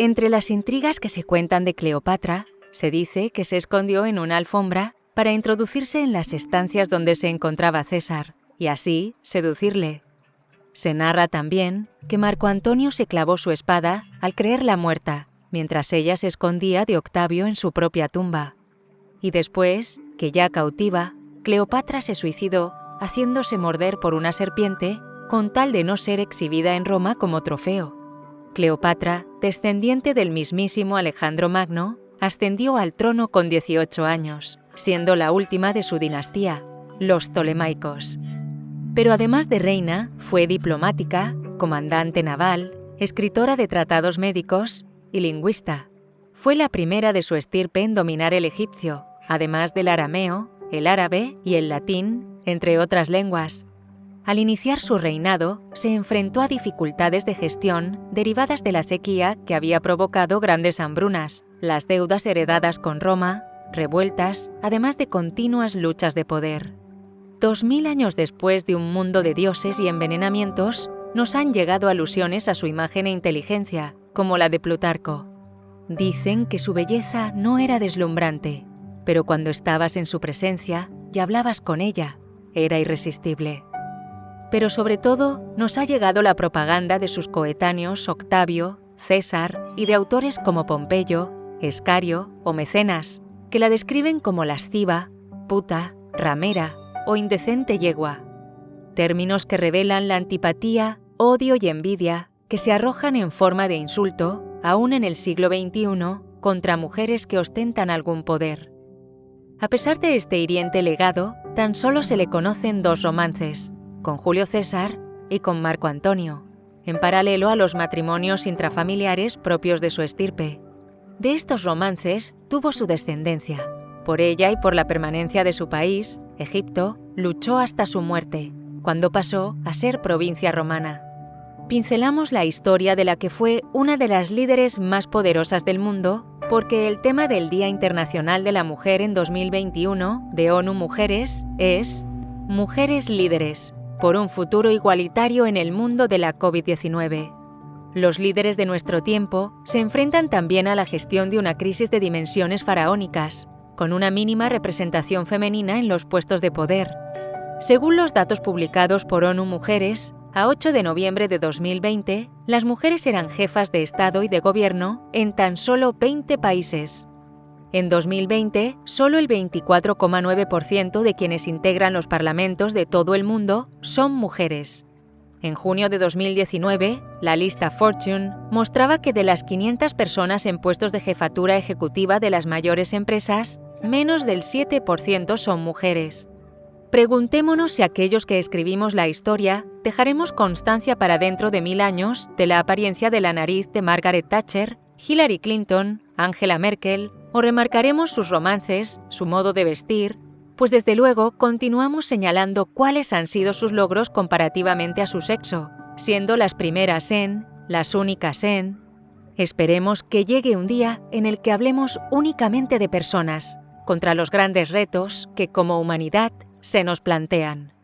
Entre las intrigas que se cuentan de Cleopatra, se dice que se escondió en una alfombra para introducirse en las estancias donde se encontraba César y así seducirle. Se narra también que Marco Antonio se clavó su espada al creerla muerta, mientras ella se escondía de Octavio en su propia tumba. Y después, que ya cautiva, Cleopatra se suicidó haciéndose morder por una serpiente con tal de no ser exhibida en Roma como trofeo. Cleopatra, descendiente del mismísimo Alejandro Magno, ascendió al trono con 18 años, siendo la última de su dinastía, los Ptolemaicos. Pero además de reina, fue diplomática, comandante naval, escritora de tratados médicos y lingüista. Fue la primera de su estirpe en dominar el egipcio, además del arameo, el árabe y el latín, entre otras lenguas. Al iniciar su reinado, se enfrentó a dificultades de gestión derivadas de la sequía que había provocado grandes hambrunas, las deudas heredadas con Roma, revueltas, además de continuas luchas de poder. Dos mil años después de un mundo de dioses y envenenamientos, nos han llegado alusiones a su imagen e inteligencia, como la de Plutarco. Dicen que su belleza no era deslumbrante, pero cuando estabas en su presencia y hablabas con ella, era irresistible. Pero sobre todo nos ha llegado la propaganda de sus coetáneos Octavio, César y de autores como Pompeyo, Escario o Mecenas, que la describen como lasciva, puta, ramera o indecente yegua. Términos que revelan la antipatía, odio y envidia que se arrojan en forma de insulto, aún en el siglo XXI, contra mujeres que ostentan algún poder. A pesar de este hiriente legado, tan solo se le conocen dos romances, con Julio César y con Marco Antonio, en paralelo a los matrimonios intrafamiliares propios de su estirpe. De estos romances tuvo su descendencia. Por ella y por la permanencia de su país, Egipto, luchó hasta su muerte, cuando pasó a ser provincia romana. Pincelamos la historia de la que fue una de las líderes más poderosas del mundo porque el tema del Día Internacional de la Mujer en 2021 de ONU Mujeres es Mujeres líderes, por un futuro igualitario en el mundo de la COVID-19. Los líderes de nuestro tiempo se enfrentan también a la gestión de una crisis de dimensiones faraónicas, con una mínima representación femenina en los puestos de poder. Según los datos publicados por ONU Mujeres, a 8 de noviembre de 2020, las mujeres eran jefas de Estado y de Gobierno en tan solo 20 países. En 2020, solo el 24,9% de quienes integran los parlamentos de todo el mundo son mujeres. En junio de 2019, la lista Fortune mostraba que de las 500 personas en puestos de jefatura ejecutiva de las mayores empresas, menos del 7% son mujeres. Preguntémonos si aquellos que escribimos la historia dejaremos constancia para dentro de mil años de la apariencia de la nariz de Margaret Thatcher, Hillary Clinton, Angela Merkel, o remarcaremos sus romances, su modo de vestir, pues desde luego continuamos señalando cuáles han sido sus logros comparativamente a su sexo, siendo las primeras en, las únicas en... Esperemos que llegue un día en el que hablemos únicamente de personas, contra los grandes retos que como humanidad se nos plantean.